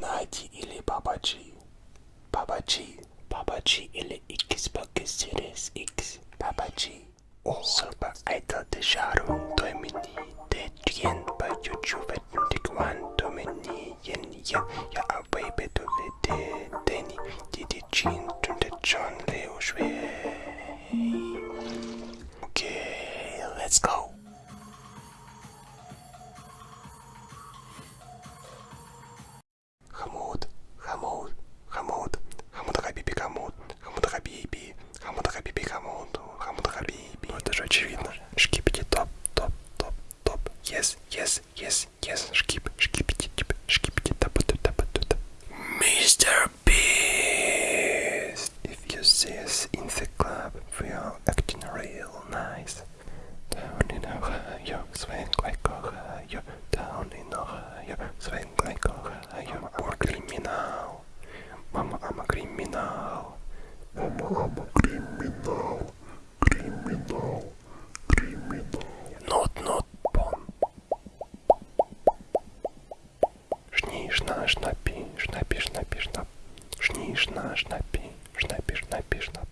Иллюминати или Бабаджи? Бабаджи. Бабаджи или Xbox Series X? Бабаджи. Super Idol de Sharon Domini de Trien på YouTube Tikwan Domini Yen Yen Jeg er baby du ved det Danny Didi Jean Du det John Leo Shui Okay, let's go очевидно. Шкипити топ, топ, топ, топ. Yes, yes, yes, yes. Шкип, шкипити, тип, шкипити тапа ту тапа ту тап. Mr. Beast! If you see us in the club, we are acting real nice. Down in Ohio, swing like Ohio. Down in Ohio, swing like Ohio. Or criminal. Mama, I'm a criminal. Mama, I'm a criminal. Шна, шнапи, шнапи, шнапи, шнап. Шни, шна, шнапи, шнапи, шнапи, шнап.